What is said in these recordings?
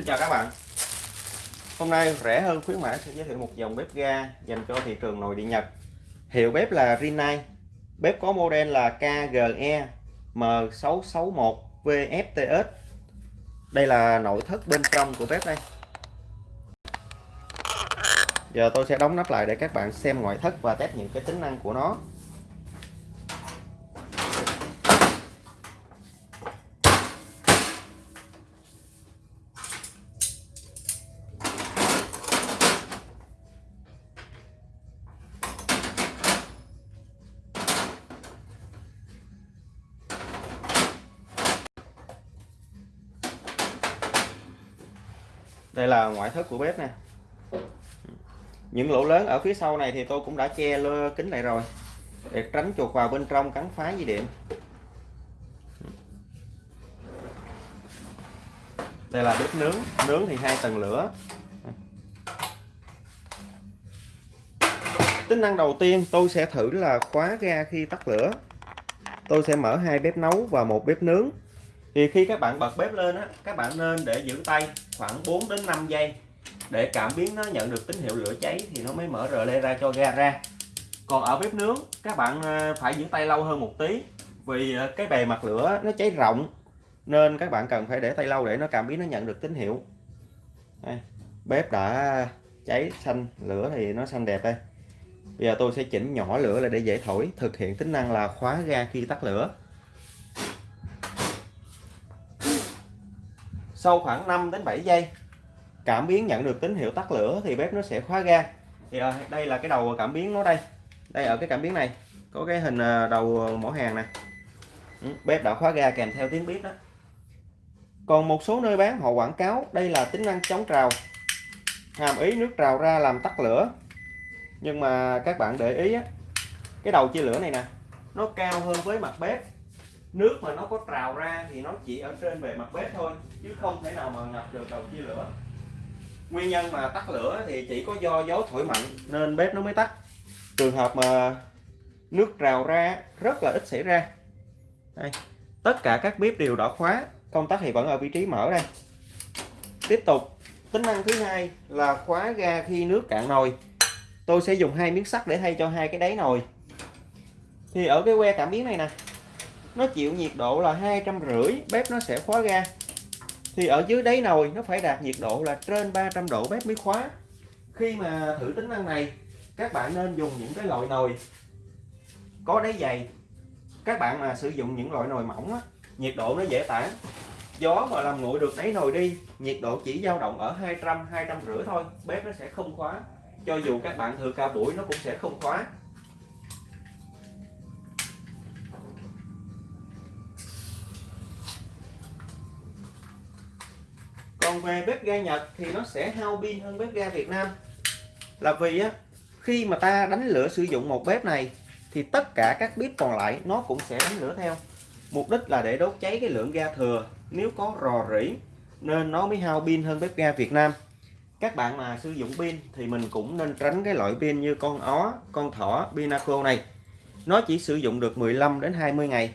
Xin chào các bạn. Hôm nay rẻ hơn khuyến mãi sẽ giới thiệu một dòng bếp ga dành cho thị trường nội địa Nhật. Hiệu bếp là Rinnai. Bếp có model là KGE M661VFTS Đây là nội thất bên trong của bếp đây. Giờ tôi sẽ đóng nắp lại để các bạn xem ngoại thất và test những cái tính năng của nó. Đây là ngoại thất của bếp nè. Những lỗ lớn ở phía sau này thì tôi cũng đã che lơ kính lại rồi, để tránh chuột vào bên trong cắn phá dây điện. Đây là bếp nướng nướng thì hai tầng lửa. Tính năng đầu tiên tôi sẽ thử là khóa ga khi tắt lửa. Tôi sẽ mở hai bếp nấu và một bếp nướng thì khi các bạn bật bếp lên á các bạn nên để giữ tay khoảng 4 đến 5 giây để cảm biến nó nhận được tín hiệu lửa cháy thì nó mới mở rờ lê ra cho ga ra. Còn ở bếp nướng các bạn ờ, phải giữ tay lâu hơn một tí vì ờ, cái bề mặt lửa nó cháy rộng nên các bạn cần phải để tay lâu để nó cảm biến nó nhận được tín hiệu. Đây, bếp đã cháy xanh lửa thì nó xanh đẹp đây. Bây giờ tôi sẽ chỉnh nhỏ lửa lại để dễ thổi thực hiện tính năng là khóa ga khi tắt lửa. Sau khoảng 5 đến 7 giây cảm biến nhận được tín hiệu tắt lửa thì bếp nó sẽ khóa ga. Thì à, đây là cái đầu cảm biến nó đây. Đây ở cái cảm biến này có cái hình ờ, đầu mỏ hàng nè. Ừ, bếp đã khóa ga kèm theo tiếng bếp đó. Còn một số nơi bán họ quảng cáo đây là tính năng chống trào hàm ý nước trào ra làm tắt lửa. Nhưng mà các bạn để ý á, cái đầu chia lửa này nè nó cao hơn với mặt bếp nước mà nó có trào ra thì nó chỉ ở trên bề mặt bếp thôi, chứ không thể nào mà ngập được đầu chia lửa. Nguyên nhân mà tắt lửa thì chỉ có do gió thổi mạnh nên bếp nó mới tắt. Trường hợp mà nước trào ra rất là ít xảy ra. Đây. tất cả các bếp đều đã khóa, công tắc thì vẫn ở vị trí mở đây. Tiếp tục, tính năng thứ hai là khóa ga khi nước cạn nồi. Tôi sẽ dùng hai miếng sắt để thay cho hai cái đáy nồi. Thì ở cái que cảm biến này nè nó chịu nhiệt độ là hai trăm rưỡi bếp nó sẽ khóa ga. Thì ở dưới đáy nồi nó phải đạt nhiệt độ là trên 300 độ bếp mới khóa. Khi mà thử tính năng này các bạn nên dùng những cái loại nồi có đáy dày. Các bạn mà sử dụng những loại nồi mỏng á, nhiệt độ nó dễ tản. Gió mà làm nguội được đáy nồi đi nhiệt độ chỉ dao động ở 200 200 rưỡi thôi bếp nó sẽ không khóa. Cho dù các bạn thừa ca buổi nó cũng sẽ không khóa. Còn về bếp ga Nhật thì nó sẽ hao pin hơn bếp ga Việt Nam. Là vì á, khi mà ta đánh lửa sử dụng một bếp này, thì tất cả các bếp còn lại nó cũng sẽ đánh lửa theo. Mục đích là để đốt cháy cái lượng ga thừa. Nếu có rò rỉ, nên nó mới hao pin hơn bếp ga Việt Nam. Các bạn mà sử dụng pin thì mình cũng nên tránh cái loại pin như con ó, con thỏ, Pinaco này. Nó chỉ sử dụng được 15 đến 20 ngày.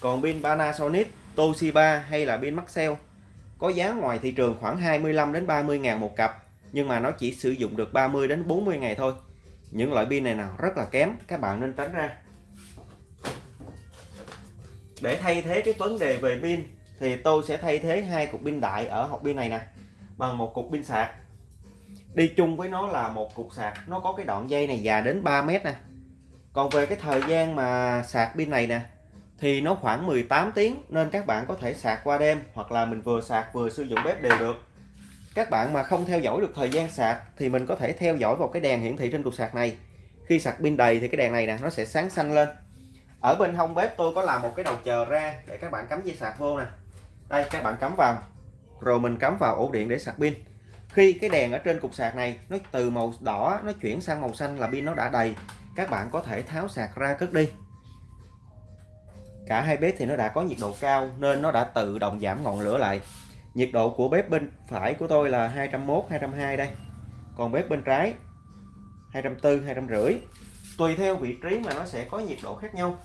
Còn pin Panasonic, Toshiba hay là pin Maxell có giá ngoài thị trường khoảng 25 đến 30 ngàn một cặp, nhưng mà nó chỉ sử dụng được 30 đến 40 ngày thôi. Những loại pin này nào rất là kém, các bạn nên tránh ra. Để thay thế cái vấn đề về pin, thì tôi sẽ thay thế hai cục pin đại ở hộp pin này nè, bằng một cục pin sạc. Đi chung với nó là một cục sạc, nó có cái đoạn dây này dài đến 3 mét nè. Còn về cái thời gian mà sạc pin này nè thì nó khoảng 18 tiếng nên các bạn có thể sạc qua đêm hoặc là mình vừa sạc vừa sử dụng bếp đều được. Các bạn mà không theo dõi được thời gian sạc thì mình có thể theo dõi vào cái đèn hiển thị trên cục sạc này. Khi sạc pin đầy thì cái đèn này nè, nó sẽ sáng xanh lên. Ở bên hông bếp tôi có làm một cái đầu chờ ra để các bạn cắm dây sạc vô nè. Đây, các bạn cắm vào. Rồi mình cắm vào ổ điện để sạc pin. Khi cái đèn ở trên cục sạc này nó từ màu đỏ, nó chuyển sang màu xanh là pin nó đã đầy, các bạn có thể tháo sạc ra cất đi cả hai bếp thì nó đã có nhiệt độ cao nên nó đã tự động giảm ngọn lửa lại. Nhiệt độ của bếp bên phải của tôi là 201 202 đây. Còn bếp bên trái 240 250 tùy theo vị trí mà nó sẽ có nhiệt độ khác nhau.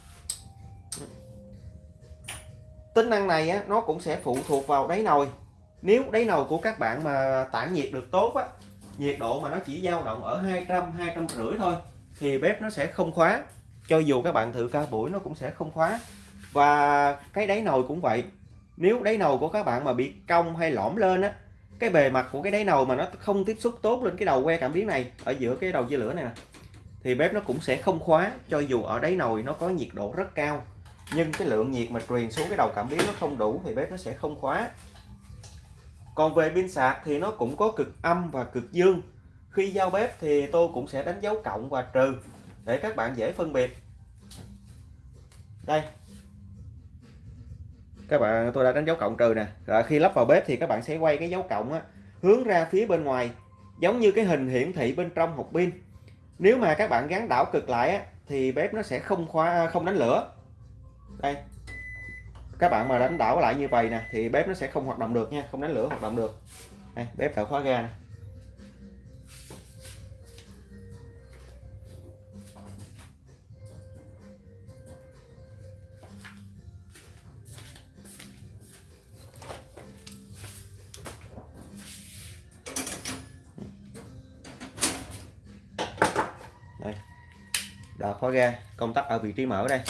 Tính năng này á, nó cũng sẽ phụ thuộc vào đáy nồi. Nếu đáy nồi của các bạn mà tản nhiệt được tốt á nhiệt độ mà nó chỉ dao động ở 200 250 thôi thì bếp nó sẽ không khóa. Cho dù các bạn thử cao buổi nó cũng sẽ không khóa và cái đáy nồi cũng vậy. Nếu đáy nồi của các bạn mà bị cong hay lõm lên á, cái bề mặt của cái đáy nồi mà nó không tiếp xúc tốt lên cái đầu que cảm biến này, ở giữa cái đầu dây lửa này nè, thì bếp nó cũng sẽ không khóa, cho dù ở đáy nồi nó có nhiệt độ rất cao. Nhưng cái lượng nhiệt mà truyền xuống cái đầu cảm biến nó không đủ thì bếp nó sẽ không khóa. Còn về pin sạc thì nó cũng có cực âm và cực dương. Khi giao bếp thì tôi cũng sẽ đánh dấu cộng và trừ. Để các bạn dễ phân biệt. Đây các bạn tôi đã đánh dấu cộng trừ nè. Rồi khi lắp vào bếp thì các bạn sẽ quay cái dấu cộng á, hướng ra phía bên ngoài giống như cái hình hiển thị bên trong hộp pin. Nếu mà các bạn gắn đảo cực lại á, thì bếp nó sẽ không khóa à, không đánh lửa. Đây. Các bạn mà đánh đảo lại như vậy nè thì bếp nó sẽ không hoạt động được nha không đánh lửa hoạt động được. Đây, bếp đã khóa ga nè. Đây. Đã khóa ga, công tắc ở vị trí mở đây.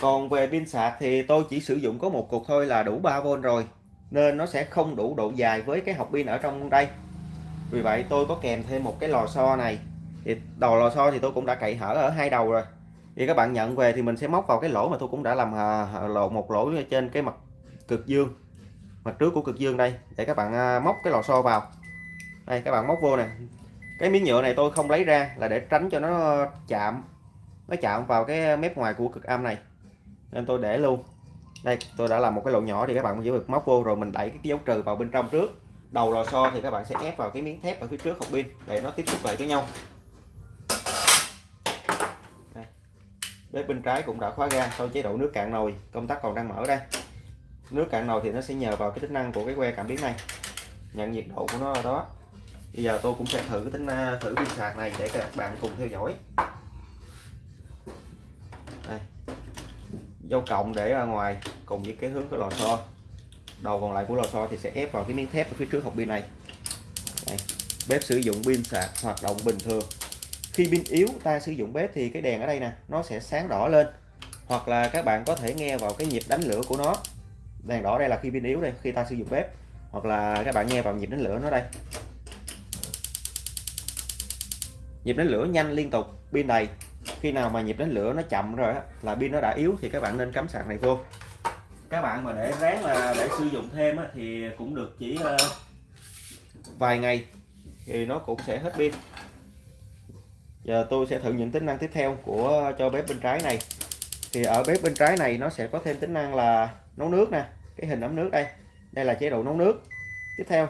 Còn về pin sạc thì tôi chỉ sử dụng có một cục thôi là đủ 3V rồi, nên nó sẽ không đủ độ dài với cái hộp pin ở trong đây. Vì vậy tôi có kèm thêm một cái lò xo này. Thì đầu lò xo thì tôi cũng đã cậy hở ở hai đầu rồi. Thì các bạn nhận về thì mình sẽ móc vào cái lỗ mà tôi cũng đã làm à, lộ một lỗ trên cái mặt cực dương, mặt trước của cực dương đây. Để các bạn à, móc cái lò xo vào. Đây, các bạn móc vô nè cái miếng nhựa này tôi không lấy ra là để tránh cho nó chạm nó chạm vào cái mép ngoài của cực âm này. Nên tôi để luôn. Đây, tôi đã làm một cái lỗ nhỏ thì các bạn chỉ việc móc vô rồi mình đẩy cái dấu trừ vào bên trong trước. Đầu lò xo thì các bạn sẽ ép vào cái miếng thép ở phía trước hộp pin để nó tiếp xúc lại với nhau. Đây. bếp bên trái cũng đã khóa ga sau chế độ nước cạn nồi, công tắc còn đang mở đây nước cạn nồi thì nó sẽ nhờ vào cái tính năng của cái que cảm biến này. Nhận nhiệt độ của nó ở đó bây giờ tôi cũng sẽ thử tính à, thử pin sạc này để các bạn cùng theo dõi. Đây. Dấu cộng để ra ngoài cùng với cái hướng của lò xo. Đầu còn lại của lò xo thì sẽ ép vào cái miếng thép ở phía trước hộp pin này. Đây. bếp sử dụng pin sạc hoạt động bình thường. Khi pin yếu, ta sử dụng bếp thì cái đèn ở đây nè, nó sẽ sáng đỏ lên. Hoặc là các bạn có thể nghe vào cái nhịp đánh lửa của nó. Đèn đỏ đây là khi pin yếu đây, khi ta sử dụng bếp. Hoặc là các bạn nghe vào nhịp đánh lửa nó đây. Nhịp đánh lửa nhanh liên tục pin đầy. Khi nào mà nhịp đánh lửa nó chậm rồi là pin nó đã yếu thì các bạn nên cắm sạc này vô. Các bạn mà để ráng là để sử dụng thêm thì cũng được chỉ ờ, vài ngày thì nó cũng sẽ hết pin. Giờ tôi sẽ thử những tính năng tiếp theo của cho bếp bên trái này. Thì ở bếp bên trái này nó sẽ có thêm tính năng là nấu nước nè cái hình ấm nước đây. Đây là chế độ nấu nước. Tiếp theo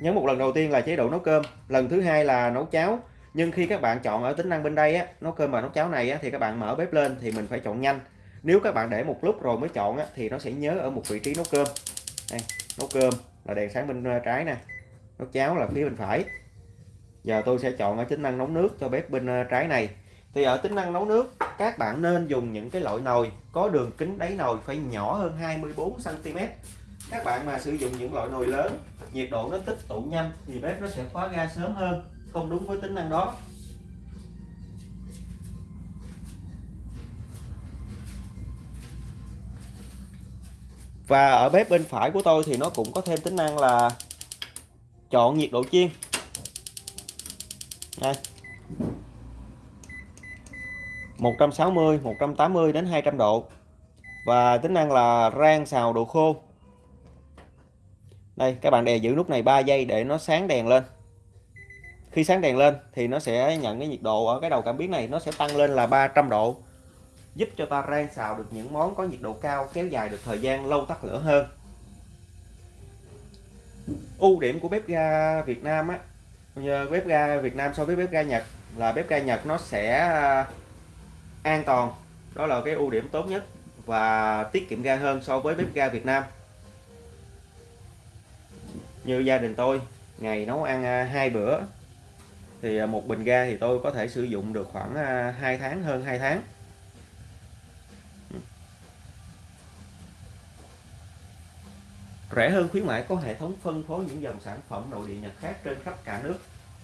nhấn một lần đầu tiên là chế độ nấu cơm. Lần thứ hai là nấu cháo. Nhưng khi các bạn chọn ở tính năng bên đây á nấu cơm và nấu cháo này á, thì các bạn mở bếp lên thì mình phải chọn nhanh. Nếu các bạn để một lúc rồi mới chọn á, thì nó sẽ nhớ ở một vị trí nấu cơm. Đây, nấu cơm là đèn sáng bên ờ, trái nè. Nấu cháo là phía bên phải. Giờ tôi sẽ chọn ở tính năng nấu nước cho bếp bên ờ, trái này. Thì ở tính năng nấu nước các bạn nên dùng những cái loại nồi có đường kính đáy nồi phải nhỏ hơn 24 cm các bạn mà sử dụng những loại nồi lớn nhiệt độ nó tích tụ nhanh thì bếp nó sẽ khóa ga sớm hơn, không đúng với tính năng đó. Và ở bếp bên phải của tôi thì nó cũng có thêm tính năng là chọn nhiệt độ chiên. Đây. 160 180 đến 200 độ. Và tính năng là rang xào đồ khô đây, các bạn đè giữ nút này 3 giây để nó sáng đèn lên. Khi sáng đèn lên thì nó sẽ nhận cái nhiệt độ ở cái đầu cảm biến này, nó sẽ tăng lên là 300 độ. Giúp cho ta rang xào được những món có nhiệt độ cao, kéo dài được thời gian, lâu tắt lửa hơn. Ưu điểm của bếp ga Việt Nam á bếp ga Việt Nam so với bếp ga Nhật là bếp ga Nhật nó sẽ à, an toàn. Đó là cái ưu điểm tốt nhất và tiết kiệm ga hơn so với bếp ga Việt Nam như gia đình tôi ngày nấu ăn à, hai bữa thì à, một bình ga thì tôi có thể sử dụng được khoảng à, 2 tháng hơn 2 tháng Rẻ hơn khuyến mãi có hệ thống phân phối những dòng sản phẩm nội địa Nhật khác trên khắp cả nước.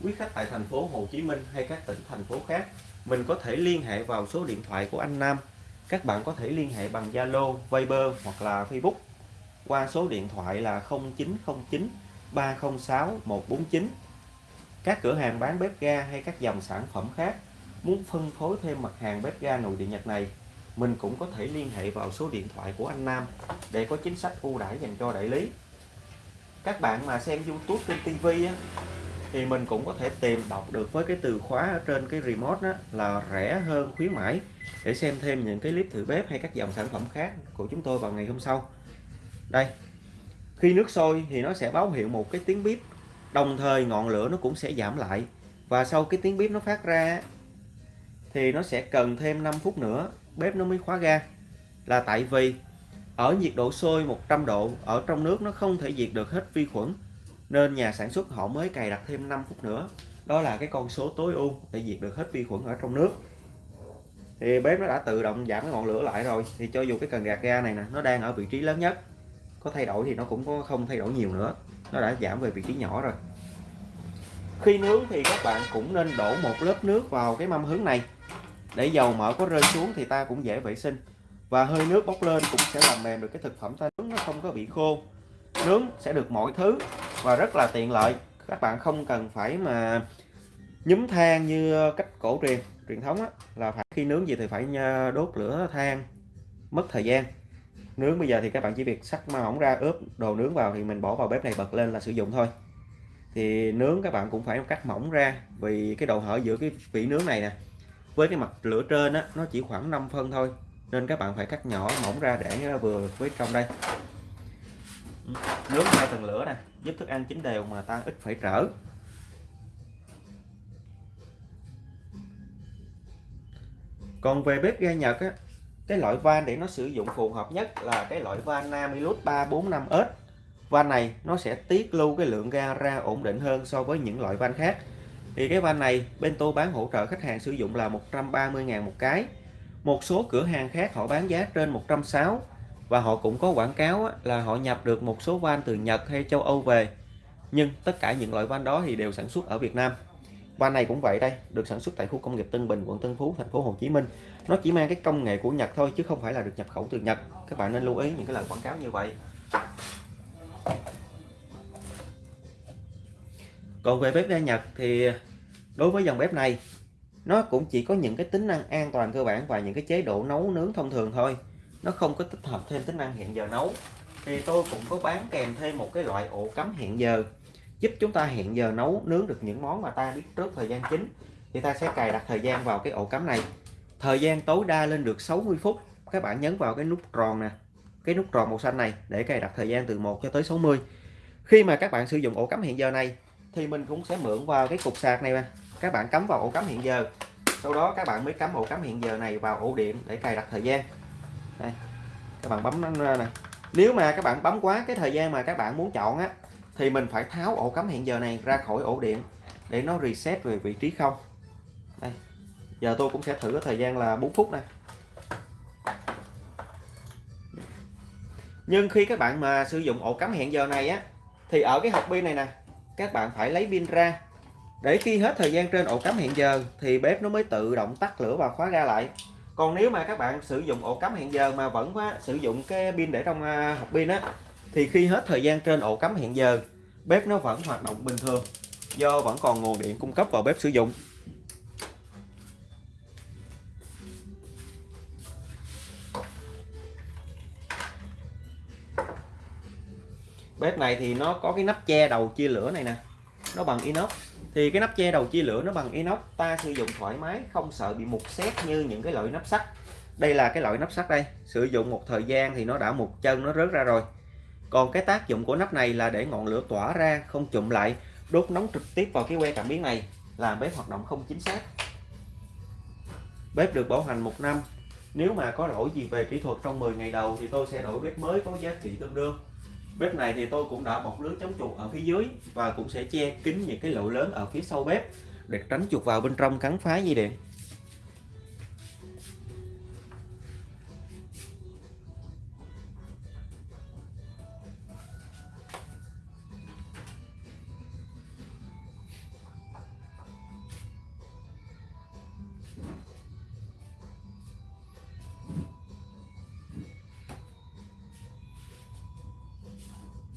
Quý khách tại thành phố Hồ Chí Minh hay các tỉnh thành phố khác, mình có thể liên hệ vào số điện thoại của anh Nam. Các bạn có thể liên hệ bằng Zalo, Viber hoặc là Facebook qua số điện thoại là 0909 306 149. Các cửa hàng bán bếp ga hay các dòng sản phẩm khác muốn phân phối thêm mặt hàng bếp ga nội địa Nhật này, mình cũng có thể liên hệ vào số điện thoại của anh Nam để có chính sách ưu đãi dành cho đại lý. Các bạn mà xem YouTube trên TV á, thì mình cũng có thể tìm đọc được với cái từ khóa ở trên cái remote đó là rẻ hơn khuyến mãi để xem thêm những cái clip thử bếp hay các dòng sản phẩm khác của chúng tôi vào ngày hôm sau đây khi nước sôi thì nó sẽ báo hiệu một cái tiếng bếp đồng thời ngọn lửa nó cũng sẽ giảm lại. Và sau cái tiếng bếp nó phát ra thì nó sẽ cần thêm 5 phút nữa, bếp nó mới khóa ga. Là tại vì ở nhiệt độ sôi 100 độ ở trong nước nó không thể diệt được hết vi khuẩn, nên nhà sản xuất họ mới cài đặt thêm 5 phút nữa. Đó là cái con số tối ưu để diệt được hết vi khuẩn ở trong nước. Thì bếp nó đã tự động giảm cái ngọn lửa lại rồi. Thì cho dù cái cần gạt ga này nè, nó đang ở vị trí lớn nhất có thay đổi thì nó cũng có không thay đổi nhiều nữa. Nó đã giảm về vị trí nhỏ rồi. Khi nướng thì các bạn cũng nên đổ một lớp nước vào cái mâm hướng này. Để dầu mỡ có rơi xuống thì ta cũng dễ vệ sinh. Và hơi nước bốc lên cũng sẽ làm mềm được cái thực phẩm ta nướng nó không có bị khô. Nướng sẽ được mọi thứ và rất là tiện lợi. Các bạn không cần phải mà nhúm than như cách cổ truyền truyền thống á, là phải khi nướng gì thì phải à, đốt lửa than mất thời gian nướng bây giờ thì các bạn chỉ việc sắc ma mỏng ra, ướp đồ nướng vào thì mình bỏ vào bếp này bật lên là sử dụng thôi. Thì nướng các bạn cũng phải cắt mỏng ra vì cái độ hở giữa cái vỉ nướng này nè với cái mặt lửa trên á, nó chỉ khoảng 5 phân thôi. Nên các bạn phải cắt nhỏ mỏng ra để nó vừa với trong đây. Nướng hai tầng lửa nè, giúp thức ăn chín đều mà ta ít phải trở. Còn về bếp ga Nhật á cái loại van để nó sử dụng phù hợp nhất là cái loại van Namilus 345S van này nó sẽ tiết lưu cái lượng ga ra ổn định hơn so với những loại van khác. Thì cái van này bên tôi bán hỗ trợ khách hàng sử dụng là 130.000 một cái. Một số cửa hàng khác họ bán giá trên 160 và họ cũng có quảng cáo là họ nhập được một số van từ Nhật hay châu Âu về. Nhưng tất cả những loại van đó thì đều sản xuất ở Việt Nam van này cũng vậy đây, được sản xuất tại khu công nghiệp Tân Bình, quận Tân Phú, thành phố Hồ Chí Minh. Nó chỉ mang cái công nghệ của Nhật thôi, chứ không phải là được nhập khẩu từ Nhật. Các bạn nên lưu ý những cái lời quảng cáo như vậy. Còn về bếp ga Nhật thì đối với dòng bếp này, nó cũng chỉ có những cái tính năng an toàn cơ bản và những cái chế độ nấu nướng thông thường thôi. Nó không có tích hợp thêm tính năng hẹn giờ nấu. Thì tôi cũng có bán kèm thêm một cái loại ổ cắm hẹn giờ giúp chúng ta hẹn giờ nấu, nướng được những món mà ta biết trước thời gian chính. Thì ta sẽ cài đặt thời gian vào cái ổ cắm này. Thời gian tối đa lên được 60 phút. Các bạn nhấn vào cái nút tròn nè, cái nút tròn màu xanh này để cài đặt thời gian từ 1 cho tới 60 khi mà các bạn sử dụng ổ cắm hẹn giờ này, thì mình cũng sẽ mượn vào cái cục sạc này mà các bạn cắm vào ổ cắm hẹn giờ. Sau đó các bạn mới cắm ổ cắm hẹn giờ này vào ổ điện để cài đặt thời gian. Đây, các bạn bấm nó ra nè. Nếu mà các bạn bấm quá cái thời gian mà các bạn muốn chọn á thì mình phải tháo ổ cắm hẹn giờ này ra khỏi ổ điện để nó reset về vị trí không. Đây giờ tôi cũng sẽ thử cái thời gian là 4 phút này. Nhưng khi các bạn mà sử dụng ổ cắm hẹn giờ này á thì ở cái hộp pin này nè các bạn phải lấy pin ra. Để khi hết thời gian trên ổ cắm hẹn giờ thì bếp nó mới tự động tắt lửa và khóa ra lại. Còn nếu mà các bạn sử dụng ổ cắm hẹn giờ mà vẫn quá, sử dụng cái pin để trong à, hộp pin á thì khi hết thời gian trên ổ cắm hẹn giờ, bếp nó vẫn hoạt động bình thường, do vẫn còn nguồn điện cung cấp vào bếp sử dụng. Bếp này thì nó có cái nắp che đầu chia lửa này nè, nó bằng inox. Thì cái nắp che đầu chia lửa nó bằng inox, ta sử dụng thoải mái, không sợ bị mục xét như những cái loại nắp sắt. Đây là cái loại nắp sắt đây, sử dụng một thời gian thì nó đã một chân nó rớt ra rồi còn cái tác dụng của nắp này là để ngọn lửa tỏa ra, không chụm lại, đốt nóng trực tiếp vào cái que cảm biến này. Làm bếp hoạt động không chính xác. Bếp được bảo hành một năm. Nếu mà có lỗi gì về kỹ thuật trong 10 ngày đầu thì tôi sẽ đổi bếp mới có giá trị tương đương. Bếp này thì tôi cũng đã bọc lưới chống chuột ở phía dưới và cũng sẽ che kín những cái lỗ lớn ở phía sau bếp để tránh chuột vào bên trong cắn phá dây điện.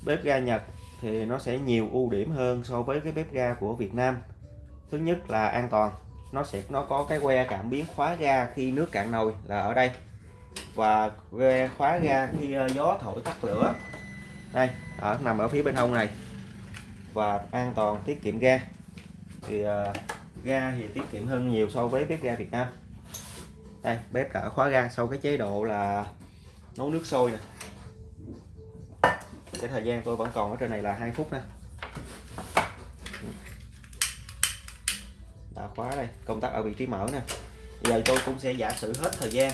Bếp ga Nhật thì nó sẽ nhiều ưu điểm hơn so với cái bếp ga của Việt Nam. Thứ nhất là an toàn nó sẽ nó có cái que cảm biến khóa ga khi nước cạn nồi là ở đây. Và que khóa ga khi ờ, gió thổi tắt lửa. Đây ở nằm ở phía bên hông này. Và an toàn tiết kiệm ga. Thì uh, ga thì tiết kiệm hơn nhiều so với bếp ga Việt Nam. Đây bếp đã khóa ga sau cái chế độ là nấu nước sôi nè cái thời gian tôi vẫn còn ở trên này là 2 phút nè. Đã khóa đây, công tắc ở vị trí mở nè. Giờ tôi cũng sẽ giả sử hết thời gian.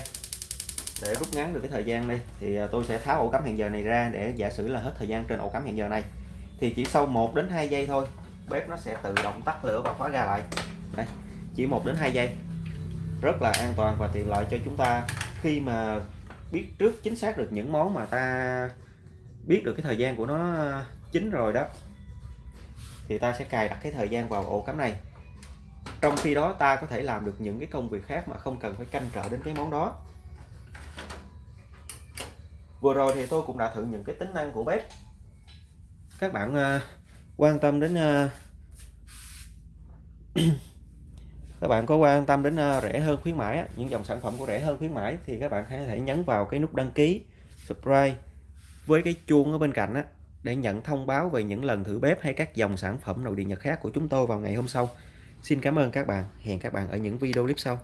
Để rút ngắn được cái thời gian đây, thì à, tôi sẽ tháo ổ cắm hẹn giờ này ra để giả sử là hết thời gian trên ổ cắm hẹn giờ này. Thì chỉ sau 1 đến 2 giây thôi, bếp nó sẽ tự động tắt lửa và khóa ra lại. Đây, chỉ 1 đến 2 giây. Rất là an toàn và tiện lợi cho chúng ta khi mà biết trước chính xác được những món mà ta biết được cái thời gian của nó ờ, chín rồi đó thì ta sẽ cài đặt cái thời gian vào ổ cắm này. Trong khi đó ta có thể làm được những cái công việc khác mà không cần phải canh trở đến cái món đó. Vừa rồi thì tôi cũng đã thử những cái tính năng của bếp. Các bạn uh, quan tâm đến uh, các bạn có quan tâm đến uh, rẻ hơn khuyến mãi những dòng sản phẩm của rẻ hơn khuyến mãi thì các bạn có thể nhấn vào cái nút đăng ký subscribe với cái chuông ở bên cạnh á, để nhận thông báo về những lần thử bếp hay các dòng sản phẩm nội địa nhật khác của chúng tôi vào ngày hôm sau Xin cảm ơn các bạn. Hẹn các bạn ở những video clip sau.